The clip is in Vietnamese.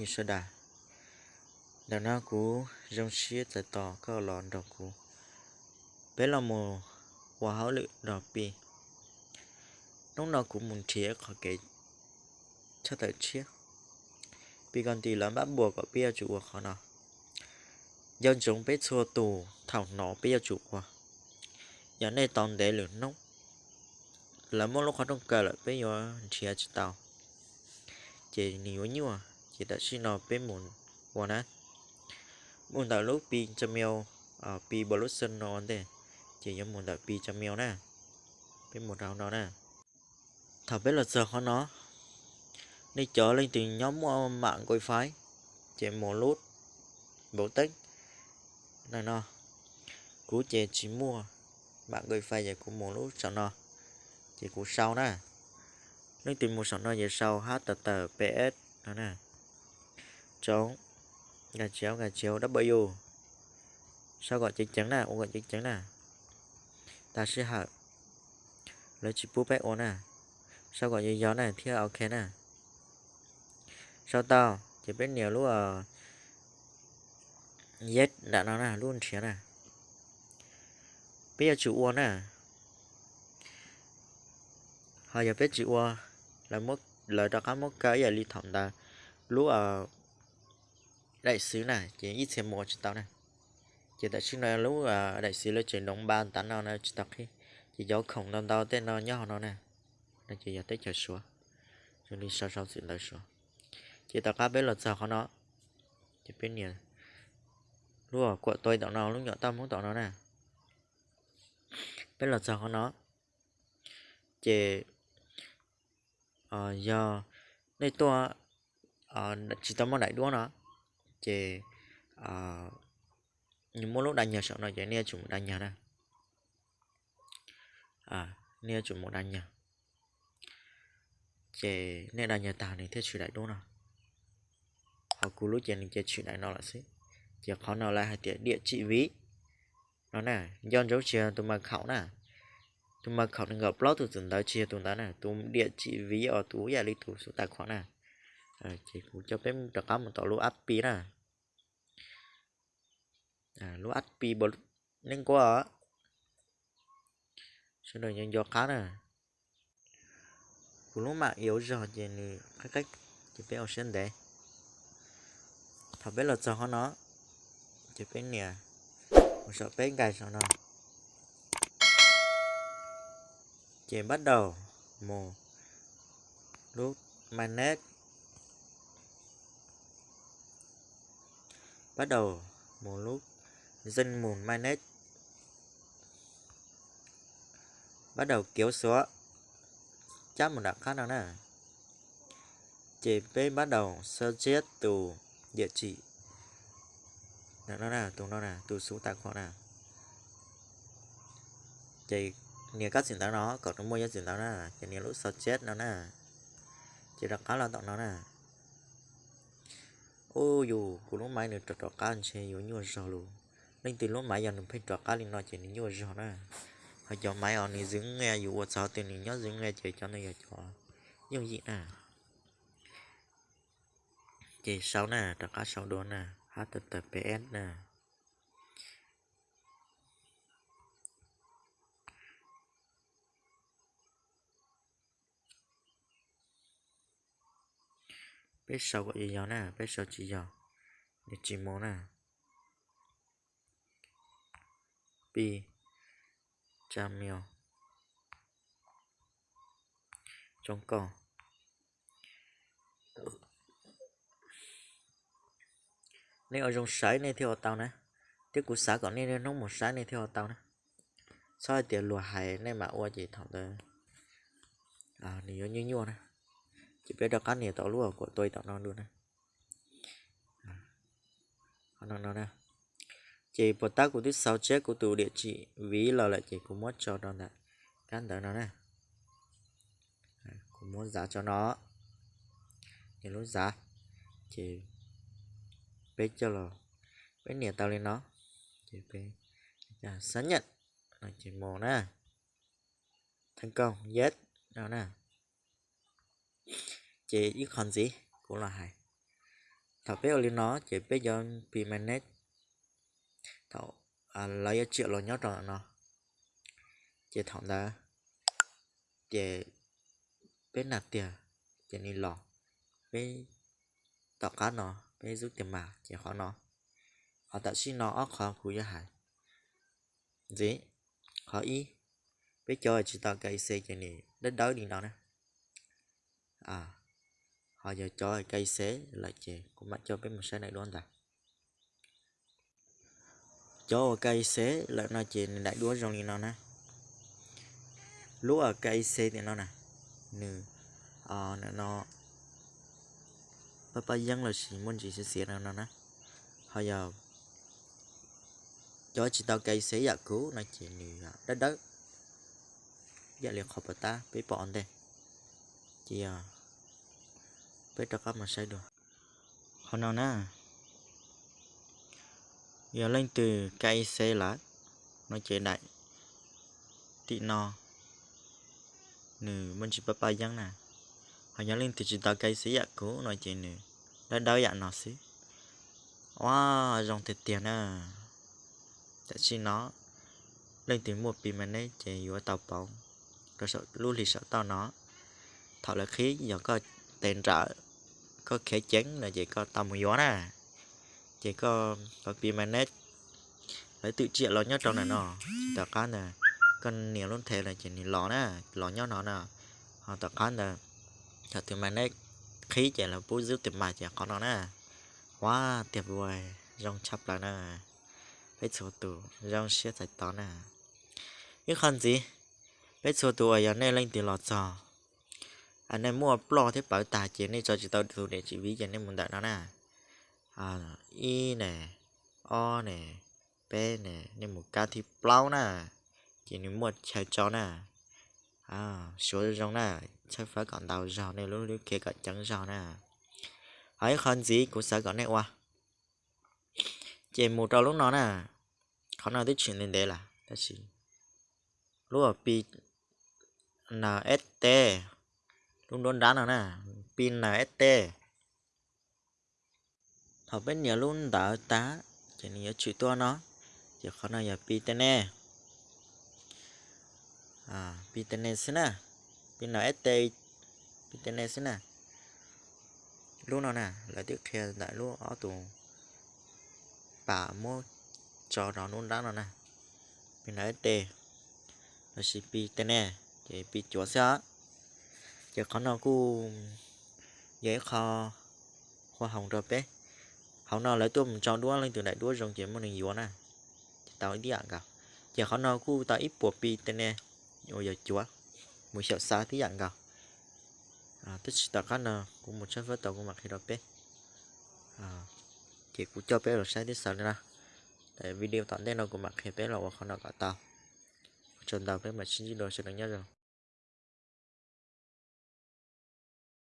như sơ đà. Đào na cú rong xía tại tỏ cơ lòn đọc cú bé là mồ hòa hảo lự đọc bì lúc nào cũng muốn chia khỏi cái cho tới chia bi còn tì lắm bắt buộc có bia chủ khó nào dân chúng bé xua tù, thảo nó bia chủ của giờ này toàn để lửa nóng. Là một lúc họ trong cờ lại bây giờ chia cho tàu chỉ nhiều nhiêu à chỉ đã xin nó bên muốn qua nè muốn tạo lúc pi trăm mèo ở pi bờ lúc sân nó thế chỉ giống muốn tạo pi trăm mèo nè bên một đầu nó nè. Thảo biết là giờ khó nó đi trở lên từ nhóm à, mạng coi phái chỉ một lút, bổ tích. Này nó cú chè chỉ mua bạn gửi phái về của một lúc sau nó chỉ cú sau nè. Nếu tìm một sau nó về sau https đó nè chống gà chéo gà chéo, w. Sao gọi chính trắng nè ô gọi chính trắng nè ta sẽ học lấy chữ bút bét ổn nè sao gọi như gió này? Thì ok nè sao tao chỉ biết nhiều lúc ờ, ở z đã nó nè luôn chia nè bây giờ chữ uốn nè họ giờ biết chữ uốn là mất lời đó có mất cái giờ ly thẩm ta. Lúc ở đại sứ này, chỉ ít xem một tao này. Chỉ tại sứ này lúc à, đại sứ là chuyển động ban tán nào này chúng tao khi. Chỉ gió khổng non tao tên nó nhỏ nó nè nó chỉ giờ tới chờ xuống cho đi sau sau xin lời xuống chỉ tao cá biết là sao khó nó chỉ biết nhiều. Lúc ở của tôi tao nó lúc nhỏ tao muốn tao nó nè biết là sao khó nó chỉ ờ giờ đây tôi ờ chỉ tao muốn đại đua nó chỉ à, ờ, nhưng mỗi lúc đánh nhà sợ nó chỉ nia chúng đánh nhà nè à nia chúng một đánh nhà chỉ nia đánh nhà tao này thế chuyện đại đô nào họ cú lúc chỉ này chỉ chuyện đại nó là gì chỉ khó nào là hai địa chỉ ví. Nó nè do dấu chia tụi mà khảo nè. Tụi mà khảo gặp blog từ từng tới chia tụi ta nè tụi địa chỉ ví ở túi nhà lý thủ số tài khoản nè. Ờ, à, chỉ cũng cho phép được có một tổ lô app nè à lô app bật nên quá, ở. Sau nhân do cá nè. Của lúa mạ yếu giờ thì cách cách chỉ biết ở để, đấy thật biết là cho nó. Chỉ biết nè. Một sợ bé gài sao nó. Chị bắt đầu một lúc manet bắt đầu một lúc, dân mùn manet bắt đầu kéo xuống chắc một đặc khác nào nè? Chế bên bắt đầu sơ chết từ địa chỉ. Đó là từ nó nè từ số tài khoản nè. Chế nhiều các diễn tả nó, còn nó mua giá diễn tả nó là chỉ nhiều lúc sơ chết nó nè. Chế đặc khác là tặng nó nè ô, dù của lúc mai nữa trọt trọt cá anh sẽ yếu nhiều rồi luôn. Nên từ lúc mai giờ nó phải trọt cá lên nó chỉ nhiều rồi nữa. họ cho máy ở này dừng nghe, dù sao tiền này nhớ dừng nghe chơi cho nó giờ cho nhưng gì nè. Chỉ sau nè trọt cá sau đó nè. Https nè. Biết sau gọi gì nè biết sau chỉ dò, để chỉ món nè. Pi. Trăm mèo. Trong cỏ nếu ở trong sải này theo tao nè. Tiếp của xã còn nên nó một sải này theo tao nè. Sau tiền lùa hải này mà ua gì thằng tới à nhiều như nhau nè chỉ biết được cái này tao lúa của tôi tao non luôn nè nó nó nè chỉ bật tác của thứ sáu chết của tụ địa chỉ ví là lại chỉ cũng mất cho nó này, căn đỡ nó nè. Cũng muốn giá cho nó. Thì lúc giá. Chỉ biết cho là biết nhiều tao lên nó. Chỉ biết à, dạ, xác nhận. Là chỉ một nè. Thành công. Yes. Đó nè chỉ ít con gì cũng là hai thảo bé ở nó chỉ bé do pi manet thảo à lấy triệu lo nhớ rồi nó. Chỉ thảo đó chỉ bé nạp tiền chỉ đi lọ bé tạo cá nó bé giúp tiền mà chỉ khó nó. Họ tạo xin nó óc khó khu cho hải gì khó ý bé cho chỉ tạo cây xe chế này đất đói đi nó nè. À họ giờ cho cây xế là chè cũng bắt cho bé một xe này luôn ta cho cây xế là nó chị đại đua trong đi nó nè? Lúa cây xế thì nó nè nừ ờ nó nó papa dân là chỉ muốn chỉ sẽ xịt nó nè. Họ giờ, cho chỉ tao cây xế giả cứu, nó chỉ nừ đất đất. Dạ liền học ta bé bọn đây. Chị à bé cho mà sai được. Không nào nè? Giờ lên từ cây xe lá nó chế đại. Tị no. Nè mình chỉ papa giang nè. Họ nhớ lên từ chỉ tao cây xe dạ cũ nói chế nè đã đau dạ nó xí. Wow dòng thiệt tiền à. Dạ Tại chi nó. Lên từ một pin mà nấy chế yếu tàu bóng. Rồi sợ luôn lì sợ tao nó. Thọ là khí, giờ có tiền trợ có khẽ chén là chỉ có tầm một gió nè. Chỉ có có pin manet lấy tự chuyện lo nhất trong này nó tập cá nè con nhiều luôn thế là chỉ lọ nè lọ nhau nó nè. Họ tập cá nè thật từ manet khí chỉ là bút giữ tiền mà chỉ có nó nè. Quá tuyệt vời. Rong chắp là nè. Cái số tủ rong xiết sạch to nè. Cái con gì? Phải số tủ ở nhà này lên từ lọt giò anh em mua plo thế bảo tài chế này cho chị tao thu để chị ví cho nên muốn đặt nó nè. À y nè, o nè, p nè, nên một ca thì plau nè. Chỉ nên mua chạy cho nè. À số trong nè. Chắc phải còn đầu rào này, lúc lúc kia cả trắng rào nè. Ấy con gì cũng sẽ gọi này qua chỉ một trâu lúc nó nè. Khó nào tới chuyện lên đây là, ta chỉ lúc ở s NST luôn đón đá nào nè? Pin là st học bên nhà luôn đã tá. Chỉ nhớ chữ to nó. Chỉ khó nào giờ pin tên nè à pin tên nè xin nè pin là st pi tên nè xin nè luôn nào nè. Là tiếp theo đại luôn. Ở tù bà mua cho nó luôn đá nào nè. Pin là st là chỉ tên nè chỉ pin chúa sao giờ có nó cu dễ kho hoa hồng rồi bé hồng nào lấy tôi mình cho đua lên từ đại đua rồng chỉ một lần yếu nè. Tao đi ăn cả. Giờ có nào cu tao ít buộc pi tên nè. Rồi giờ chúa. Một sợ xa tí ăn cả. À tức tao có nào cũng một trăm phút tao cũng mặc khi đó bé à chỉ cũng cho bé rồi sai tí sáu nữa tại video tận đây nó cũng mặc khi bé là khó nào cả tao. Chân tao bé mà xin đi đồ sẽ được nhớ rồi.